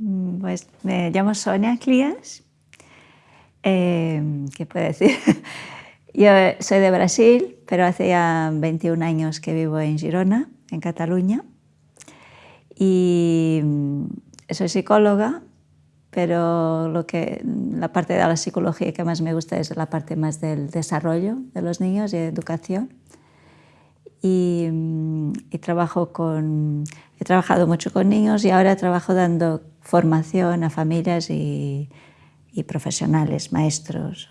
Mm, pues me llamo Sonia Clías. Eh, ¿Qué puedo decir? Yo soy de Brasil, pero hace ya 21 años que vivo en Girona, en Cataluña. Y mm, soy psicóloga, pero lo que, la parte de la psicología que más me gusta es la parte más del desarrollo de los niños y de educación. Y, mm, y trabajo con, he trabajado mucho con niños y ahora trabajo dando formación a familias y, profesionales, maestros.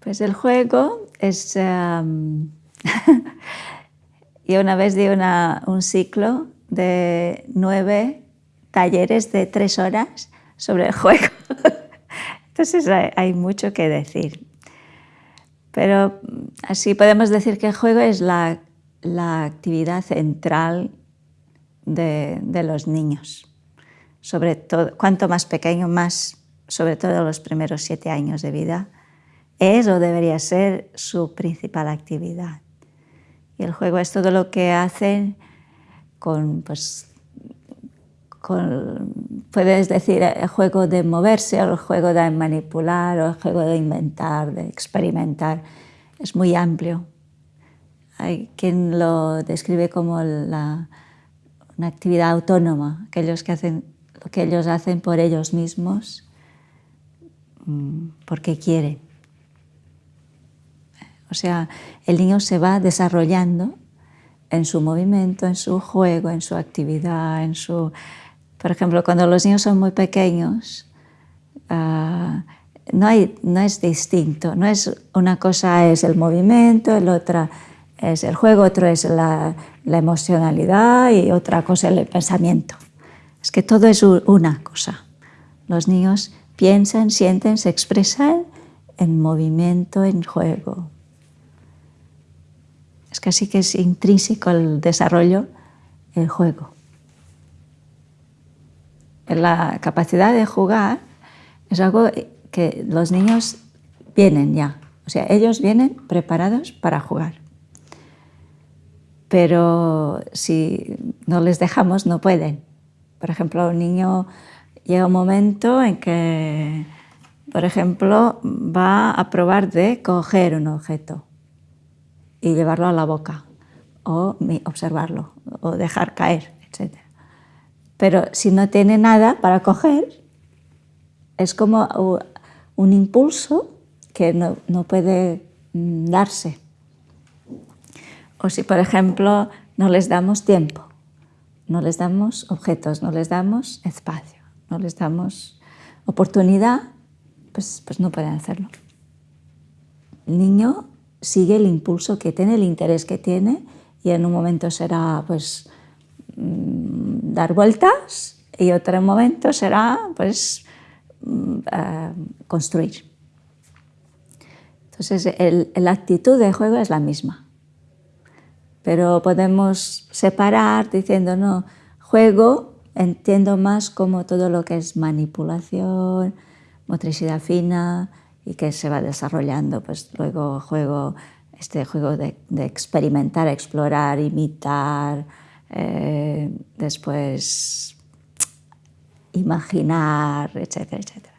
Pues el juego es... Um, yo una vez di un ciclo de nueve talleres de tres horas sobre el juego. Entonces hay, mucho que decir. Pero así podemos decir que el juego es la, actividad central de, de los niños sobre todo, cuanto más pequeño, más, sobre todo los primeros siete años de vida, es o debería ser su principal actividad. Y el juego es todo lo que hacen con, pues, con, puedes decir, el juego de moverse, o el juego de manipular, o el juego de inventar, de experimentar. Es muy amplio. Hay quien lo describe como una actividad autónoma, aquellos que hacen lo que ellos hacen por ellos mismos mm, porque quieren. O sea, el niño se va desarrollando en su movimiento, en su juego, en su actividad, en su... Por ejemplo, cuando los niños son muy pequeños, ah, no, es distinto, no es una cosa es el movimiento, el otra es el juego, otro es la, la emocionalidad y otra cosa es el pensamiento. Es que todo es una cosa. Los niños piensan, sienten, se expresan en movimiento, en juego. Es casi que es intrínseco el desarrollo, el juego. La capacidad de jugar es algo que los niños vienen ya, o sea, ellos vienen preparados para jugar. Pero si no les dejamos, no pueden. Por ejemplo, un niño llega un momento en que, por ejemplo, va a probar de coger un objeto y llevarlo a la boca, o observarlo, o dejar caer. Pero si no tiene nada para coger, es como un impulso que no, no puede mm, darse. O si, por ejemplo, no les damos tiempo no les damos objetos, no les damos espacio, no les damos oportunidad, pues, pues no pueden hacerlo. El niño sigue el impulso que tiene, el interés que tiene, y en un momento será pues, dar vueltas y otro momento será pues, mm, eh, construir. Entonces, la actitud de juego es la misma pero podemos separar diciendo, no, juego entiendo más como todo lo que es manipulación, motricidad fina y que se va desarrollando, pues luego juego, este juego de, experimentar, explorar, imitar, eh, después imaginar, etcétera, etcétera.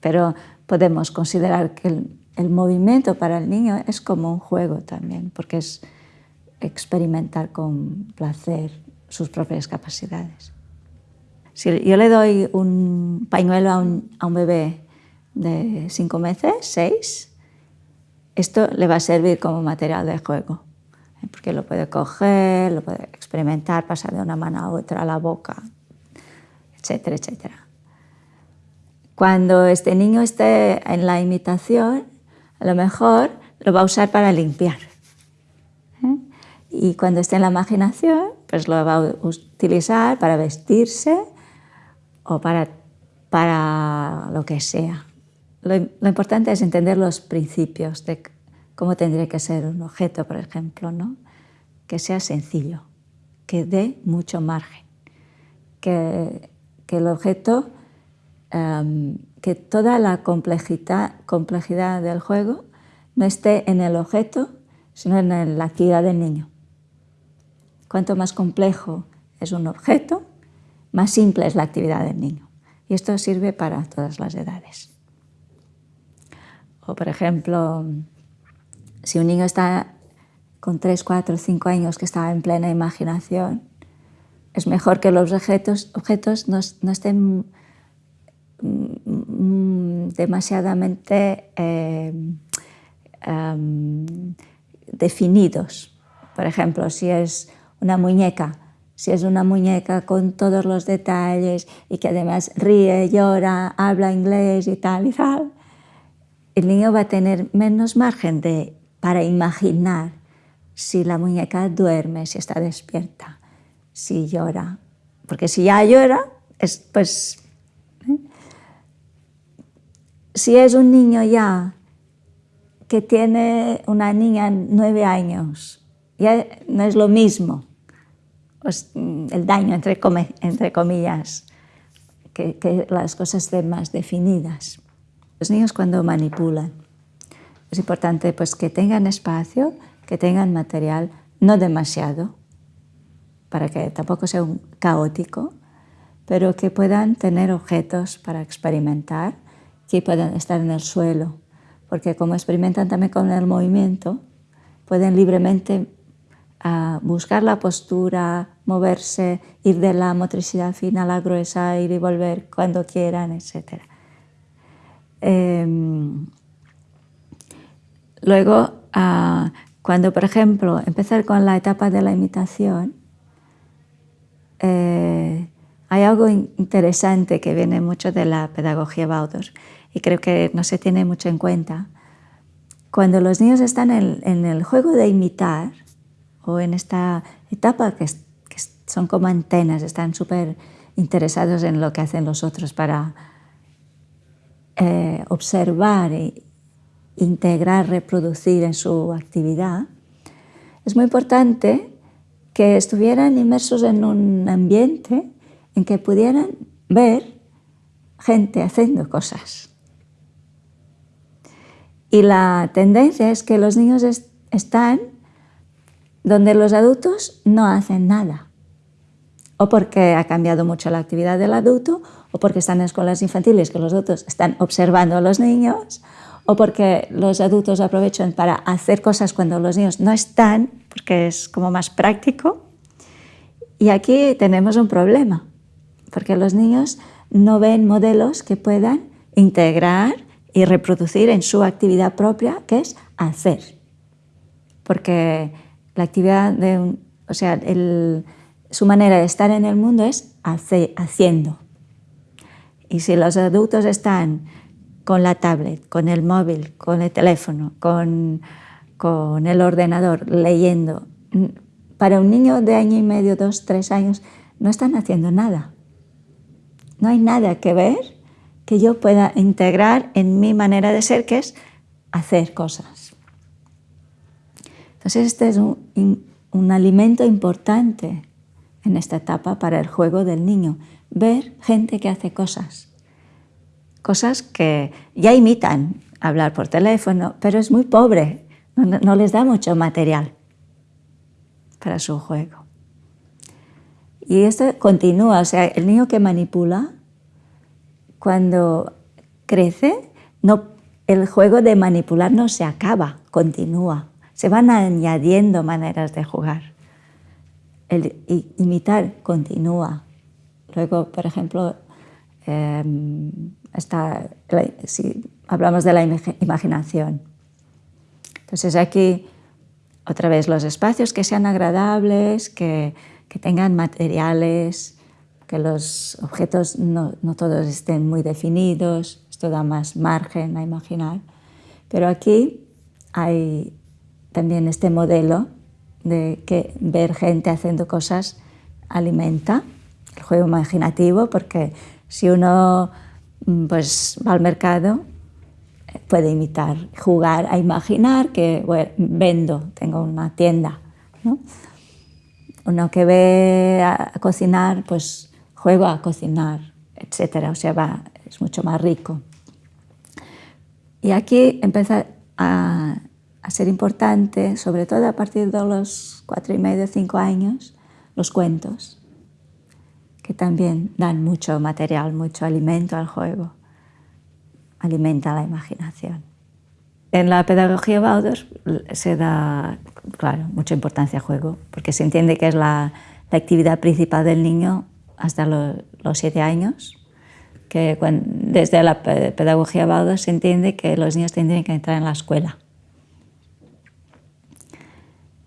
Pero podemos considerar que el, el movimiento para el niño es como un juego también, porque es experimentar con placer sus propias capacidades. Si yo le doy un pañuelo a un, bebé de cinco meses, seis, esto le va a servir como material de juego. Porque lo puede coger, lo puede experimentar, pasar de una mano a otra a la boca, etcétera, etcétera. Cuando este niño esté en la imitación, a lo mejor lo va a usar para limpiar y cuando esté en la imaginación, pues lo va a utilizar para vestirse o para, para lo que sea. Lo, lo, importante es entender los principios de cómo tendría que ser un objeto, por ejemplo, ¿no? que sea sencillo, que dé mucho margen, que, que el objeto, um, que toda la complejidad, complejidad del juego no esté en el objeto, sino en la actividad del niño. Cuanto más complejo es un objeto, más simple es la actividad del niño. Y esto sirve para todas las edades. O por ejemplo, si un niño está con 3, 4, 5 años que está en plena imaginación, es mejor que los objetos, no, estén mm, demasiadamente eh, definidos. Por ejemplo, si es una muñeca, si es una muñeca con todos los detalles y que además ríe, llora, habla inglés y tal y tal, el niño va a tener menos margen de, para imaginar si la muñeca duerme, si está despierta, si llora. Porque si ya llora, es, pues... ¿eh? Si es un niño ya que tiene una niña nueve años, ya no es lo mismo pues, el daño, entre, entre comillas, que, que las cosas estén más definidas. Los niños cuando manipulan, es importante pues, que tengan espacio, que tengan material, no demasiado, para que tampoco sea un caótico, pero que puedan tener objetos para experimentar, que puedan estar en el suelo, porque como experimentan también con el movimiento, pueden libremente uh, buscar la postura, moverse, ir de la motricidad fina a la gruesa, ir y volver cuando quieran, etc. Eh, luego, uh, cuando, por ejemplo, empezar con la etapa de la imitación, eh, hay algo interesante que viene mucho de la pedagogía Baudos y creo que no se tiene mucho en cuenta. Cuando los niños están en, el juego de imitar o en esta etapa que, son como antenas, están súper interesados en lo que hacen los otros para eh, observar e integrar, reproducir en su actividad, es muy importante que estuvieran inmersos en un ambiente en que pudieran ver gente haciendo cosas. Y la tendencia es que los niños están donde los adultos no hacen nada. O porque ha cambiado mucho la actividad del adulto, o porque están en escuelas infantiles que los adultos están observando a los niños, o porque los adultos aprovechan para hacer cosas cuando los niños no están, porque es como más práctico. Y aquí tenemos un problema, porque los niños no ven modelos que puedan integrar y reproducir en su actividad propia, que es hacer. Porque la actividad de o sea, su manera de estar en el mundo es haciendo. Y si los adultos están con la tablet, con el móvil, con el teléfono, con, con el ordenador, leyendo. Para un niño de año y medio, dos, tres años, no están haciendo nada. No hay nada que ver que yo pueda integrar en mi manera de ser, que es hacer cosas. Entonces este es un, un alimento importante en esta etapa para el juego del niño, ver gente que hace cosas cosas que ya imitan hablar por teléfono, pero es muy pobre, no, les da mucho material para su juego. Y esto continúa, o sea, el niño que manipula, cuando crece, no, el juego de manipular no se acaba, continúa. Se van añadiendo maneras de jugar. El imitar continúa. Luego, por ejemplo, em, si hablamos de la imaginación. Entonces aquí, otra vez, los espacios que sean agradables, que, que tengan materiales, que los objetos no, no, todos estén muy definidos, esto da más margen a imaginar. Pero aquí hay también este modelo de que ver gente haciendo cosas alimenta el juego imaginativo, porque si uno pues va al mercado, puede imitar, jugar a imaginar que vendo, tengo una tienda. Uno que ve a cocinar, pues juego a cocinar, etc. O sea, va, es mucho más rico. Y aquí empieza a, ser importante, sobre todo a partir de los cuatro y medio, cinco años, los cuentos. Que también dan mucho material, mucho alimento al juego, alimenta la imaginación. En la pedagogía Waldorf se da, claro, mucha importancia al juego, porque se entiende que es la, actividad principal del niño hasta los siete años, que desde la pedagogía Waldorf se entiende que los niños tendrían que entrar en la escuela.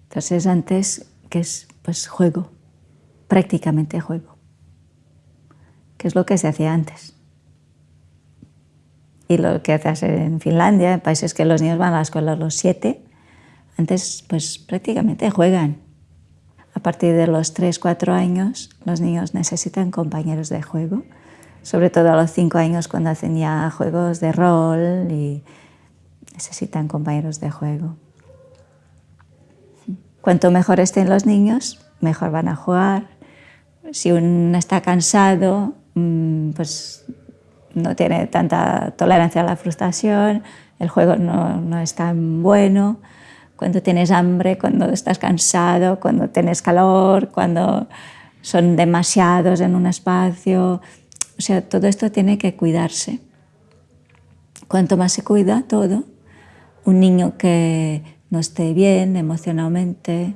Entonces antes, que es pues juego, prácticamente juego, que es lo que se hacía antes. Y lo que hace en Finlandia, en países que los niños van a la escuela a los siete, antes pues prácticamente juegan. A partir de los tres, cuatro años, los niños necesitan compañeros de juego, sobre todo a los cinco años cuando hacen ya juegos de rol y necesitan compañeros de juego. Cuanto mejor estén los niños, mejor van a jugar. Si uno está cansado, pues no tiene tanta tolerancia a la frustración, el juego no, no, es tan bueno. Cuando tienes hambre, cuando estás cansado, cuando tienes calor, cuando son demasiados en un espacio. O sea, todo esto tiene que cuidarse. Cuanto más se cuida todo, un niño que no esté bien emocionalmente,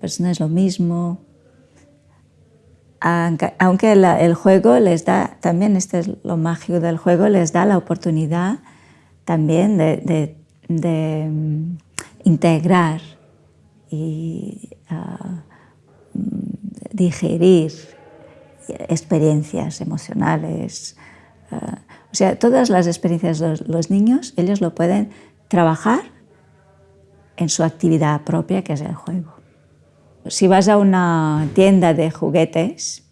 pues no es lo mismo. Aunque el juego les da, también este es lo mágico del juego, les da la oportunidad también de, mm, integrar y ah, mm, digerir experiencias emocionales. Ah, o sea, todas las experiencias de los niños, ellos lo pueden trabajar en su actividad propia, que es el juego. Si vas a una tienda de juguetes,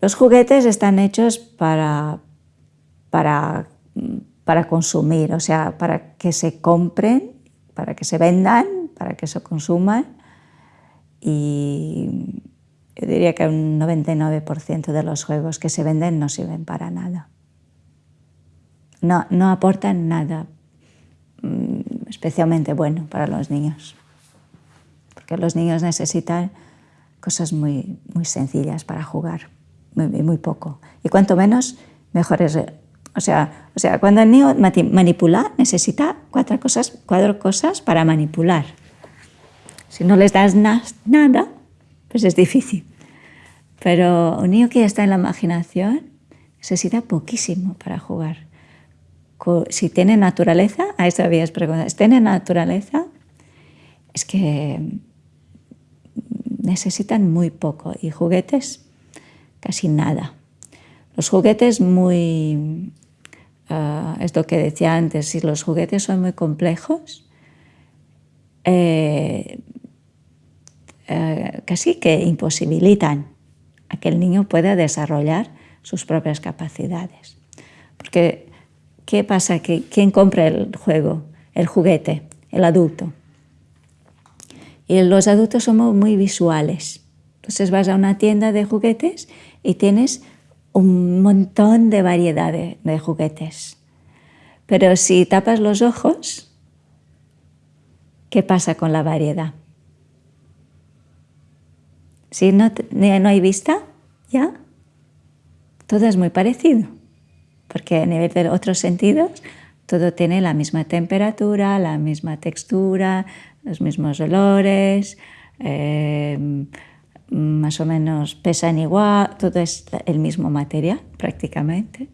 los juguetes están hechos para, para, para consumir, o sea, para que se compren, para que se vendan, para que se consuman y yo diría que un 99% de los juegos que se venden no sirven para nada. No, no aportan nada especialmente bueno para los niños, porque los niños necesitan cosas muy, muy sencillas para jugar, muy, muy poco. Y cuanto menos, mejor es. O sea, o sea, cuando el niño manipula, necesita cuatro cosas, cuatro cosas para manipular. Si no les das nada, pues es difícil. Pero un niño que ya está en la imaginación necesita poquísimo para jugar si tiene naturaleza, a eso habías preguntado, si tiene naturaleza, es que necesitan muy poco y juguetes casi nada. Los juguetes muy, uh, es lo que decía antes, si los juguetes son muy complejos, eh, eh, casi que imposibilitan a que el niño pueda desarrollar sus propias capacidades. Porque ¿Qué pasa? ¿Quién compra el juego, el juguete? El adulto. Y los adultos somos muy visuales. Entonces vas a una tienda de juguetes y tienes un montón de variedad de, juguetes. Pero si tapas los ojos, ¿qué pasa con la variedad? Si no, no hay vista, ya, todo es muy parecido porque a nivel de otros sentidos todo tiene la misma temperatura, la misma textura, los mismos olores, em, más o menos pesan igual, todo es el mismo material prácticamente.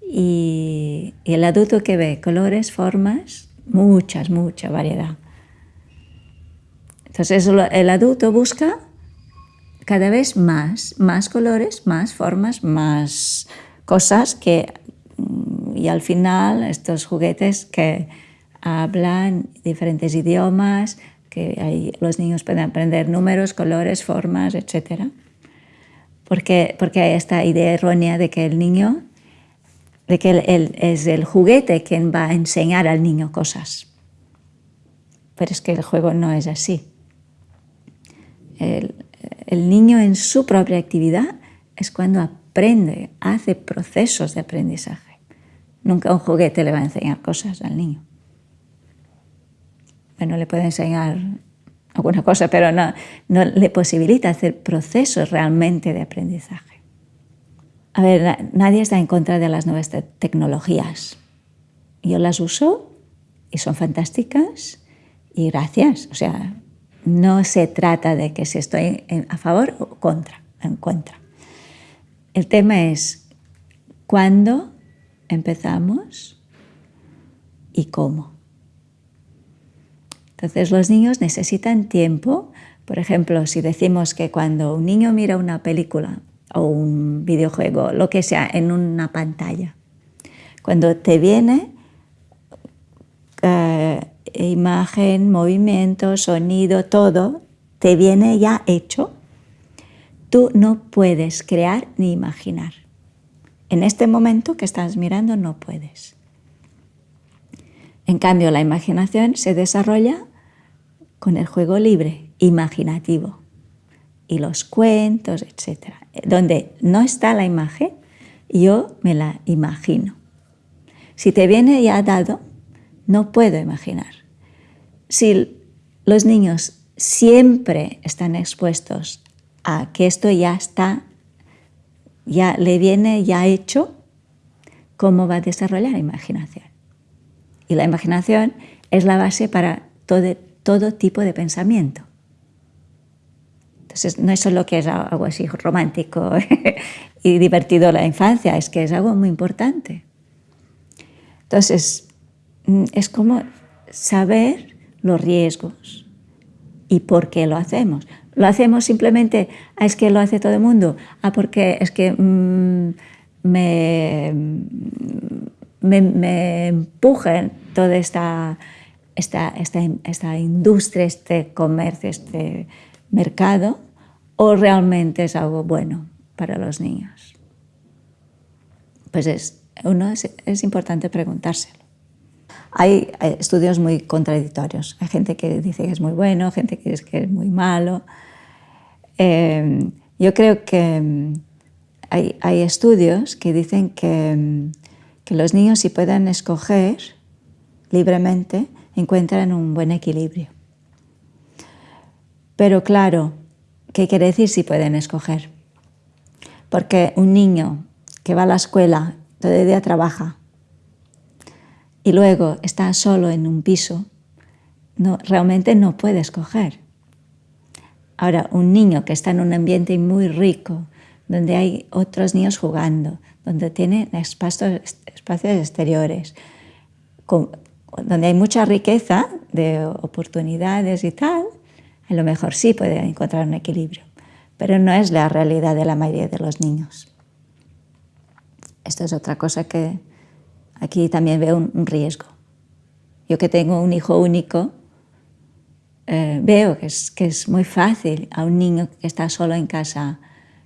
Y, y el adulto que ve colores, formas, muchas, mucha variedad. Entonces el adulto busca cada vez más, más colores, más formas, más cosas que, y al final estos juguetes que hablan diferentes idiomas, que los niños pueden aprender números, colores, formas, etc. Porque, porque hay esta idea errónea de que el niño, de que es el juguete quien va a enseñar al niño cosas. Pero es que el juego no es así. El, el niño en su propia actividad es cuando aprende, hace procesos de aprendizaje. Nunca un juguete le va a enseñar cosas al niño. Bueno, le puede enseñar alguna cosa, pero no, no le posibilita hacer procesos realmente de aprendizaje. A ver, nadie está en contra de las nuevas tecnologías. Yo las uso y son fantásticas y gracias. O sea, no se trata de que si estoy a favor o contra, en contra. El tema es cuándo empezamos y cómo. Entonces los niños necesitan tiempo. Por ejemplo, si decimos que cuando un niño mira una película o un videojuego, lo que sea, en una pantalla, cuando te viene eh, imagen, movimiento, sonido, todo, te viene ya hecho, tú no puedes crear ni imaginar. En este momento que estás mirando no puedes. En cambio, la imaginación se desarrolla con el juego libre, imaginativo, y los cuentos, etc. Donde no está la imagen, yo me la imagino. Si te viene ya dado, no puedo imaginar. Si los niños siempre están expuestos a que esto ya está, ya le viene ya hecho, ¿cómo va a desarrollar la imaginación? Y la imaginación es la base para todo, todo tipo de pensamiento. Entonces, no es solo que es algo así romántico y divertido la infancia, es que es algo muy importante. Entonces, mm, es como saber los riesgos y por qué lo hacemos. Lo hacemos simplemente, ah, es que lo hace todo el mundo, ah, porque es que mm, me, me, toda esta, esta, industria, este comercio, este mercado, o realmente es algo bueno para los niños. Pues es, uno es, importante preguntárselo. Hay, estudios muy contradictorios. Hay gente que dice que es muy bueno, gente que dice que es muy malo. Eh, yo creo que mm, hay, estudios que dicen que, mm, que los niños si pueden escoger libremente encuentran un buen equilibrio. Pero claro, ¿qué quiere decir si pueden escoger? Porque un niño que va a la escuela, todo el día trabaja, y luego está solo en un piso, no, realmente no puede escoger. Ahora, un niño que está en un ambiente muy rico, donde hay otros niños jugando, donde tiene espacios, espacios exteriores, donde hay mucha riqueza de oportunidades y tal, a lo mejor sí puede encontrar un equilibrio, pero no es la realidad de la mayoría de los niños. Esto es otra cosa que aquí también veo un, riesgo. Yo que tengo un hijo único, eh, veo que es, que es muy fácil a un niño que está solo en casa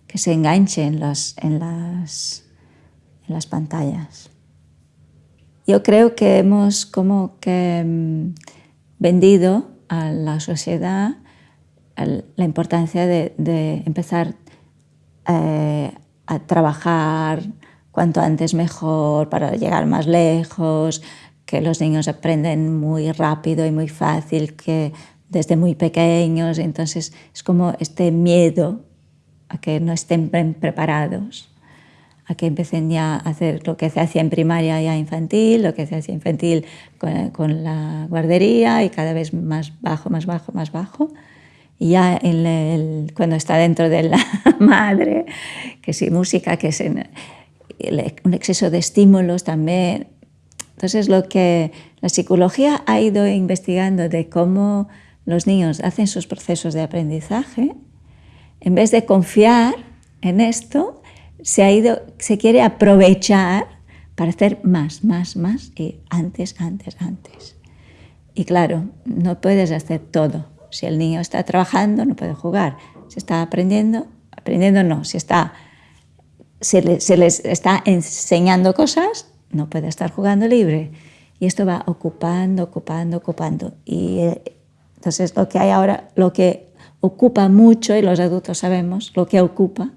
que se enganche en, los, en, las, en las pantallas. Yo creo que hemos como que mm, vendido a la sociedad la importancia de, empezar eh, a trabajar cuanto antes mejor para llegar más lejos, que los niños aprenden muy rápido y muy fácil, que desde muy pequeños, entonces es como este miedo a que no estén preparados, a que empiecen ya a hacer lo que se hacía en primaria ya infantil, lo que se hacía infantil con, la guardería y cada vez más bajo, más bajo, más bajo. Y ya cuando está dentro de la madre, que si música, que si un exceso de estímulos también. Entonces, lo que la psicología ha ido investigando de cómo los niños hacen sus procesos de aprendizaje, en vez de confiar en esto, se, ha ido, se quiere aprovechar para hacer más, más, más y antes, antes, antes. Y claro, no puedes hacer todo. Si el niño está trabajando, no puede jugar. Si está aprendiendo, aprendiendo no. Si está se, les está enseñando cosas, no puede estar jugando libre. Y esto va ocupando, ocupando, ocupando. Y eh, entonces lo que hay ahora, lo que ocupa mucho, y los adultos sabemos, lo que ocupa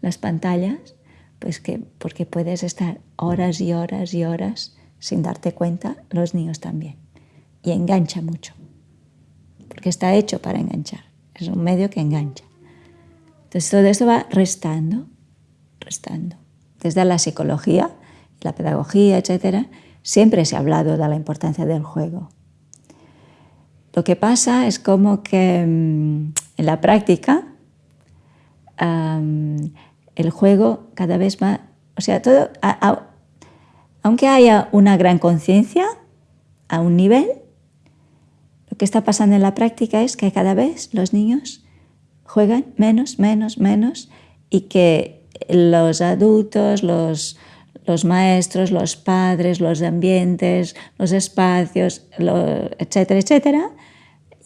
las pantallas, pues que porque puedes estar horas y horas y horas sin darte cuenta, los niños también. Y engancha mucho. porque está hecho para enganchar, es un medio que engancha. Entonces todo esto va restando, restando. Desde la psicología, la pedagogía, etcétera, siempre se ha hablado de la importancia del juego. Lo que pasa es como que mm, en la práctica el juego cada vez más, o sea, todo, aunque haya una gran conciencia a un nivel, lo que está pasando en la práctica es que cada vez los niños juegan menos, menos, menos y que los adultos, los, maestros, los padres, los ambientes, los espacios, etcétera, etcétera,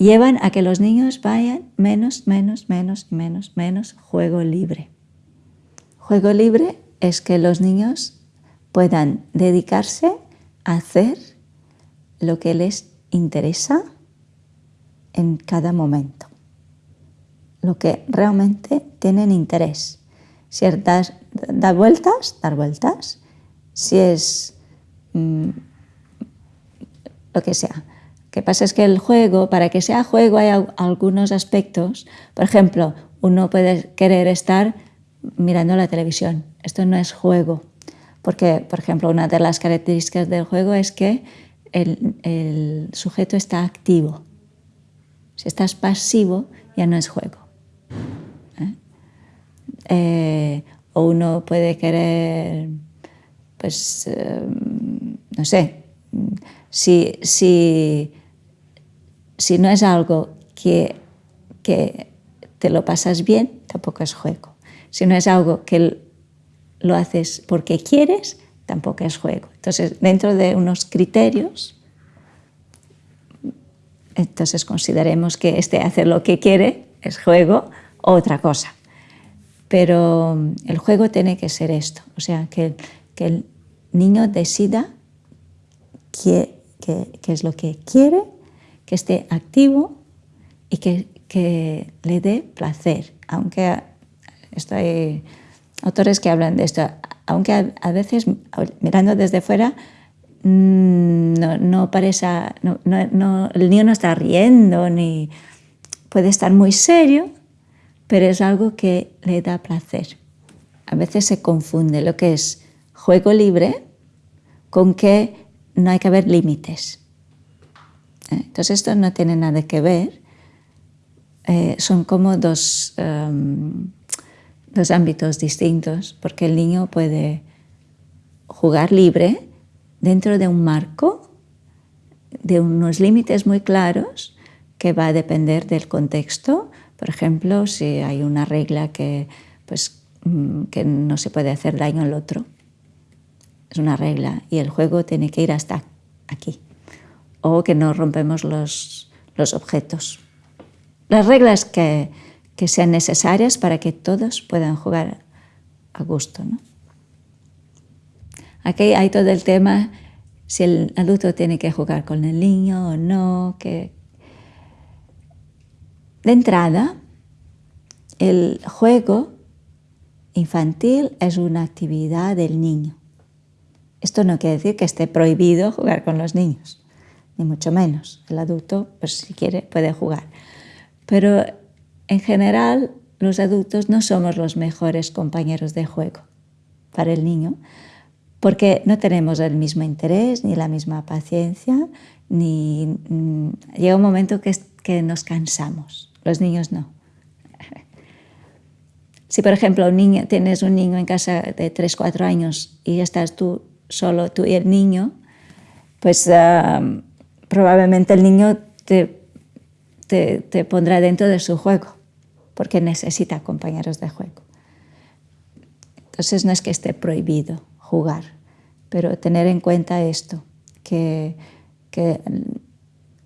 llevan a que los niños vayan menos, menos, menos, menos, menos juego libre. Juego libre es que los niños puedan dedicarse a hacer lo que les interesa en cada momento, lo que realmente tienen interés. Si es dar, vueltas, dar vueltas. Si es mm, lo que sea. Que pasa es que el juego, para que sea juego hay algunos aspectos. Por ejemplo, uno puede querer estar mirando la televisión. Esto no es juego. Porque, por ejemplo, una de las características del juego es que el, sujeto está activo. Si estás pasivo, ya no es juego. ¿eh? Eh, o uno puede querer, pues, eh, no sé, si, si, si, no es algo que, que te lo pasas bien, tampoco es juego. Si no es algo que lo haces porque quieres, tampoco es juego. Entonces, dentro de unos criterios, entonces consideremos que este hacer lo que quiere es juego o otra cosa. Pero el juego tiene que ser esto, o sea, que, que el niño decida qué, qué, es lo que quiere, que esté activo y que, le dé placer, aunque estoy autores que hablan de esto, aunque a, veces mirando desde fuera mm, no, parece, el niño no está riendo ni puede estar muy serio, pero es algo que le da placer. A veces se confunde lo que es juego libre con que no hay que haber límites. ¿Eh? Entonces esto no tiene nada que ver, eh, son como dos... Em, dos ámbitos distintos, porque el niño puede jugar libre dentro de un marco, de unos límites muy claros, que va a depender del contexto. Por ejemplo, si hay una regla que, pues, mm, que no se puede hacer daño al otro, es una regla y el juego tiene que ir hasta aquí. O que no rompemos los, objetos. Las reglas que, que sean necesarias para que todos puedan jugar a gusto. ¿no? Aquí hay todo el tema si el adulto tiene que jugar con el niño o no. Que... De entrada, el juego infantil es una actividad del niño. Esto no quiere decir que esté prohibido jugar con los niños, ni mucho menos. El adulto, pues si quiere, puede jugar. Pero en general, los adultos no somos los mejores compañeros de juego para el niño, porque no tenemos el mismo interés, ni la misma paciencia, ni mm, llega un momento que, que nos cansamos. Los niños no. Si, por ejemplo, un niño, tienes un niño en casa de 3, 4 años y estás tú solo, tú y el niño, pues ah, probablemente el niño te, te pondrá dentro de su juego porque necesita compañeros de juego. Entonces no es que esté prohibido jugar, pero tener en cuenta esto, que,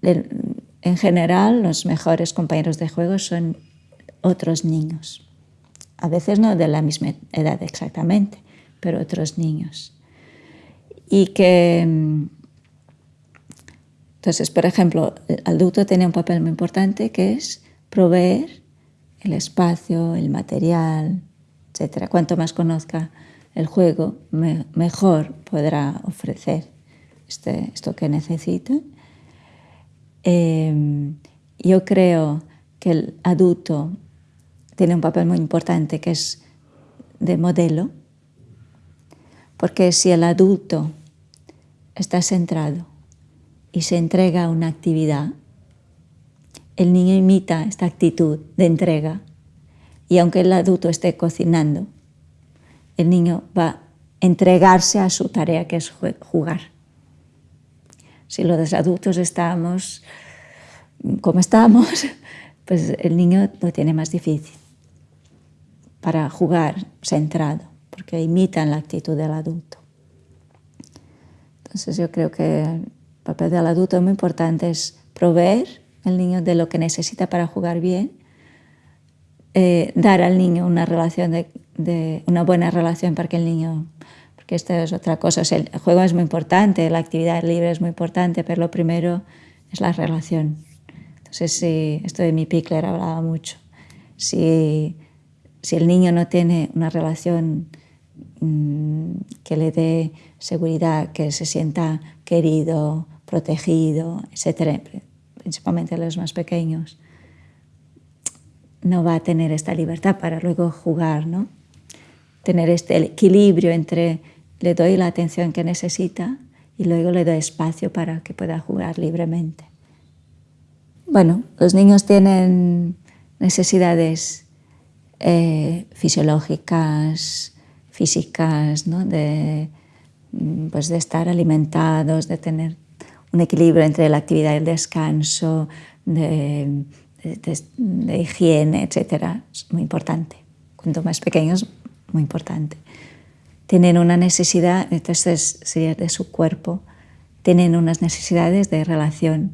en general los mejores compañeros de juego son otros niños. A veces no de la misma edad exactamente, pero otros niños. Y que, entonces, por ejemplo, el adulto tiene un papel muy importante que es proveer el espacio, el material, etc. Cuanto más conozca el juego, mejor podrá ofrecer este, esto que necesita. Em, yo creo que el adulto tiene un papel muy importante que es de modelo, porque si el adulto está centrado y se entrega a una actividad, el niño imita esta actitud de entrega y aunque el adulto esté cocinando, el niño va a entregarse a su tarea que es jugar. Si los adultos estamos como estamos, pues el niño lo tiene más difícil para jugar centrado, porque imitan la actitud del adulto. Entonces yo creo que papel del adulto es muy importante, es proveer al niño de lo que necesita para jugar bien, eh, dar al niño una relación de, una buena relación para que el niño porque esto es otra cosa, el juego es muy importante, la actividad libre es muy importante, pero lo primero es la relación. Entonces, si, esto de mi Pickler hablaba mucho. Si, si el niño no tiene una relación mmm, que le dé seguridad, que se sienta querido, protegido, etcétera, principalmente los más pequeños, no va a tener esta libertad para luego jugar, ¿no? Tener este equilibrio entre le doy la atención que necesita y luego le doy espacio para que pueda jugar libremente. Bueno, los niños tienen necesidades eh, fisiológicas, físicas, ¿no? de, mm, pues de estar alimentados, de tener un equilibrio entre la actividad y el descanso, de, de higiene, etc. Es muy importante. Cuanto más pequeños, muy importante. Tienen una necesidad, entonces sería de su cuerpo, tienen unas necesidades de relación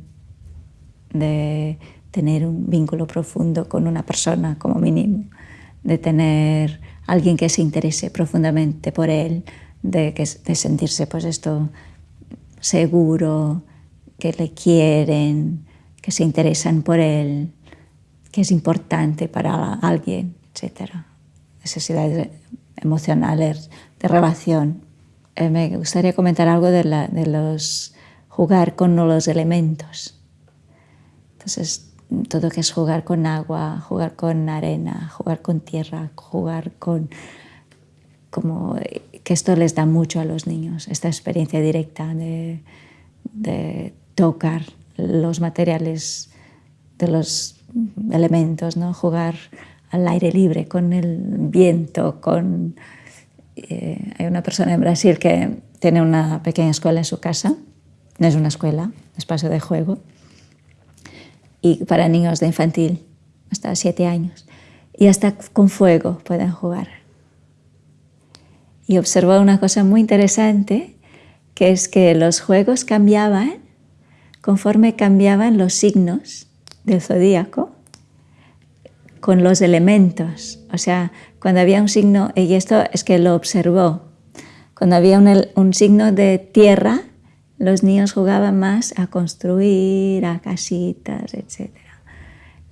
de tener un vínculo profundo con una persona como mínimo, de tener alguien que se interese profundamente por él, de, de sentirse pues esto seguro, que le quieren, que se interesan por él, que es importante para alguien, etc. Necesidades emocionales de relación. Eh, me gustaría comentar algo de, la, de los jugar con los elementos. Entonces, todo que es jugar con agua, jugar con arena, jugar con tierra, jugar con... como que esto les da mucho a los niños, esta experiencia directa de, de tocar los materiales de los elementos, ¿no? jugar al aire libre, con el viento, con... Eh, hay una persona en Brasil que tiene una pequeña escuela en su casa, no es una escuela, es espacio de juego, y para niños de infantil hasta siete años. Y hasta con fuego pueden jugar. Y observó una cosa muy interesante, que es que los juegos cambiaban conforme cambiaban los signos del zodíaco con los elementos. O sea, cuando había un signo, y esto es que lo observó, cuando había un, signo de tierra, los niños jugaban más a construir, a casitas, etc.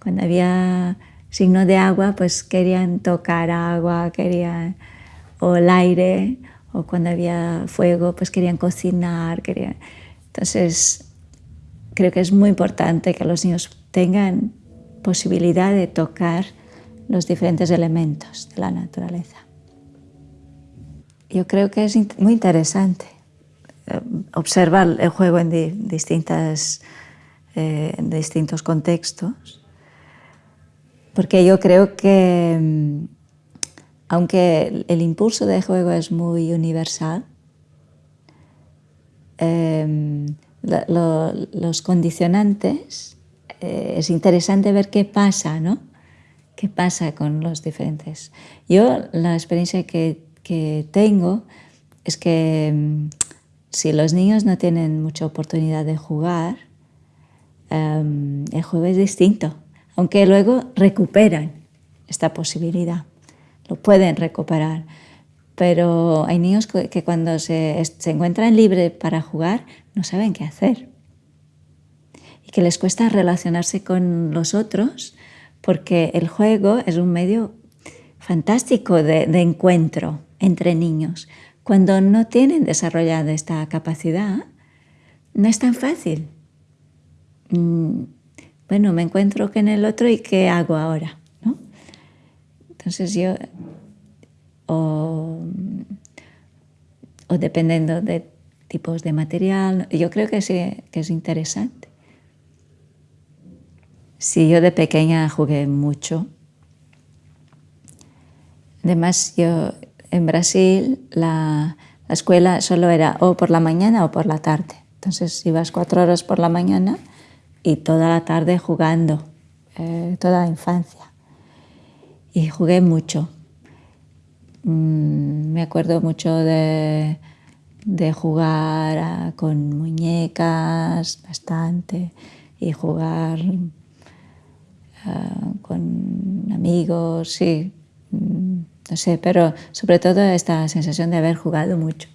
Cuando había signo de agua, pues querían tocar agua, querían, o el aire, o cuando había fuego, pues querían cocinar. Querían... Entonces, creo que es muy importante que los niños tengan posibilidad de tocar los diferentes elementos de la naturaleza. Yo creo que es muy interesante observar el juego en, distintas, eh, en distintos contextos, porque yo creo que mm, aunque el impulso de juego es muy universal, em, los condicionantes, eh, es interesante ver qué pasa, ¿no? ¿Qué pasa con los diferentes? Yo la experiencia que, que tengo es que mm, si los niños no tienen mucha oportunidad de jugar, em, el juego es distinto, aunque luego recuperan esta posibilidad, lo pueden recuperar. Pero hay niños que cuando se, se encuentran libres para jugar no saben qué hacer y que les cuesta relacionarse con los otros porque el juego es un medio fantástico de encuentro entre niños, cuando no tienen desarrollada esta capacidad, no es tan fácil. Mm, bueno, me encuentro en el otro y qué hago ahora, ¿no? Entonces yo, o, o dependiendo de tipos de material, yo creo que sí, que es interesante. Sí, yo de pequeña jugué mucho. Además, yo en Brasil la, la escuela solo era o por la mañana o por la tarde. Entonces ibas cuatro horas por la mañana y toda la tarde jugando, eh, toda la infancia. Y jugué mucho. Mm, me acuerdo mucho de, de jugar con muñecas bastante y jugar ah, con amigos, sí, mm, no sé, pero sobre todo esta sensación de haber jugado mucho.